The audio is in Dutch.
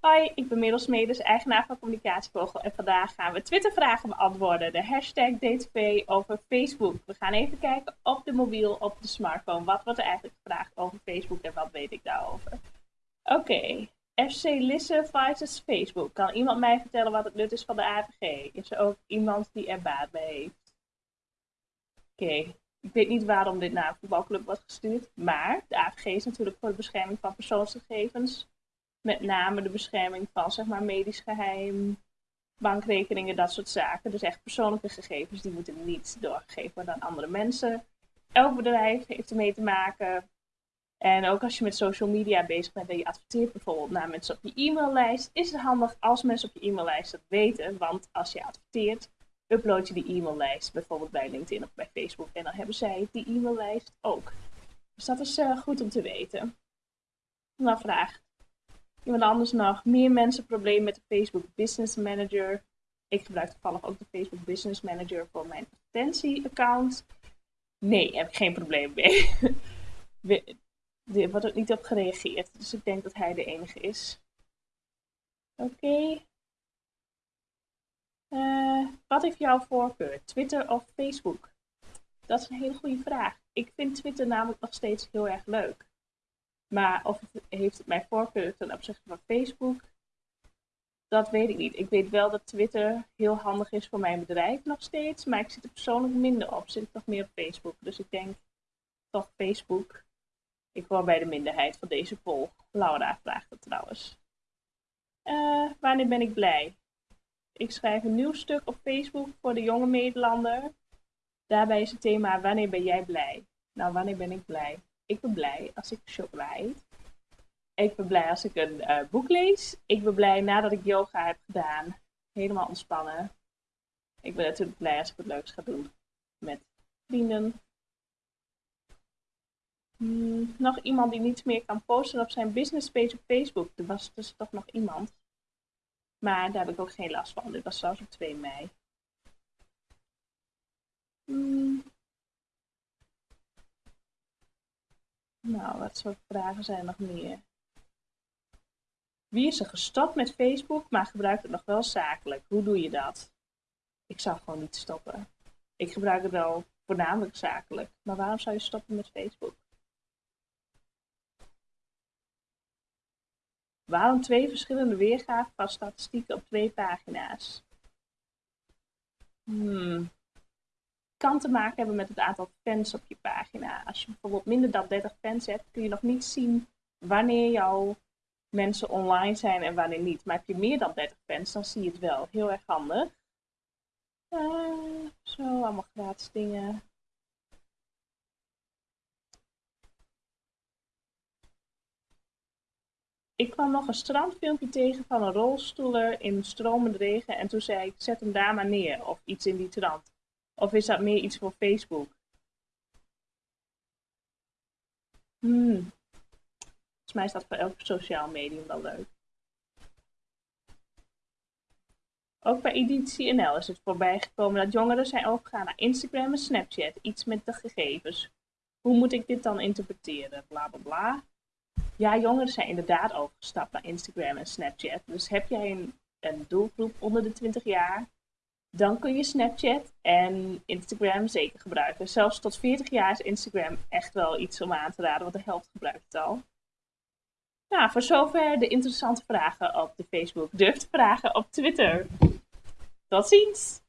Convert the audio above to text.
Hoi, ik ben Merel eigenaar van Communicatievogel en vandaag gaan we Twitter-vragen beantwoorden. De hashtag DTP over Facebook. We gaan even kijken op de mobiel, op de smartphone. Wat wordt er eigenlijk gevraagd over Facebook en wat weet ik daarover? Oké, FC Lisse versus Facebook. Kan iemand mij vertellen wat het nut is van de AVG? Is er ook iemand die er baat bij heeft? Oké, ik weet niet waarom dit naar een voetbalclub wordt gestuurd, maar de AVG is natuurlijk voor de bescherming van persoonsgegevens met name de bescherming van zeg maar, medisch geheim, bankrekeningen, dat soort zaken. Dus echt persoonlijke gegevens, die moeten niet doorgegeven worden aan andere mensen. Elk bedrijf heeft ermee te maken. En ook als je met social media bezig bent en je adverteert bijvoorbeeld naar mensen op je e-maillijst, is het handig als mensen op je e-maillijst dat weten. Want als je adverteert, upload je die e-maillijst bijvoorbeeld bij LinkedIn of bij Facebook. En dan hebben zij die e-maillijst ook. Dus dat is uh, goed om te weten. Dan vraag Iemand anders nog. Meer mensen problemen met de Facebook Business Manager. Ik gebruik toevallig ook de Facebook Business Manager voor mijn advertentie-account. Nee, heb ik geen probleem mee. er wordt ook niet op gereageerd. Dus ik denk dat hij de enige is. Oké. Eh, wat heeft jouw voorkeur? Twitter of Facebook? Dat is een hele goede vraag. Ik vind Twitter namelijk nog steeds heel erg leuk. Maar of het, heeft het mijn voorkeur ten opzichte van Facebook? Dat weet ik niet. Ik weet wel dat Twitter heel handig is voor mijn bedrijf nog steeds. Maar ik zit er persoonlijk minder op. Ik zit nog meer op Facebook. Dus ik denk toch Facebook. Ik hoor bij de minderheid van deze poll. Laura vraagt het trouwens. Uh, wanneer ben ik blij? Ik schrijf een nieuw stuk op Facebook voor de jonge Nederlander. Daarbij is het thema wanneer ben jij blij? Nou, wanneer ben ik blij? Ik ben blij als ik chocola eet. Ik ben blij als ik een uh, boek lees. Ik ben blij nadat ik yoga heb gedaan. Helemaal ontspannen. Ik ben natuurlijk blij als ik wat leuks ga doen met vrienden. Hmm, nog iemand die niets meer kan posten op zijn business page op Facebook. Er was dus toch nog iemand. Maar daar heb ik ook geen last van. Dit was zelfs op 2 mei. Hmm. Nou, wat soort vragen zijn nog meer? Wie is er gestopt met Facebook, maar gebruikt het nog wel zakelijk? Hoe doe je dat? Ik zou gewoon niet stoppen. Ik gebruik het wel voornamelijk zakelijk. Maar waarom zou je stoppen met Facebook? Waarom twee verschillende weergaven van statistieken op twee pagina's? Hmm kan te maken hebben met het aantal fans op je pagina. Als je bijvoorbeeld minder dan 30 fans hebt, kun je nog niet zien wanneer jouw mensen online zijn en wanneer niet. Maar heb je meer dan 30 fans, dan zie je het wel. Heel erg handig. Uh, zo, allemaal gratis dingen. Ik kwam nog een strandfilmpje tegen van een rolstoeler in stromende regen en toen zei ik, zet hem daar maar neer. Of iets in die trant. Of is dat meer iets voor Facebook? Hmm. Volgens mij is dat voor elk sociaal medium wel leuk. Ook bij Editie NL is het voorbij gekomen dat jongeren zijn overgegaan naar Instagram en Snapchat. Iets met de gegevens. Hoe moet ik dit dan interpreteren? Bla bla bla. Ja, jongeren zijn inderdaad overgestapt naar Instagram en Snapchat. Dus heb jij een, een doelgroep onder de 20 jaar, dan kun je Snapchat en Instagram zeker gebruiken. Zelfs tot 40 jaar is Instagram echt wel iets om aan te raden, want de helft gebruikt het al. Nou, voor zover de interessante vragen op de Facebook. Durf te vragen op Twitter. Tot ziens!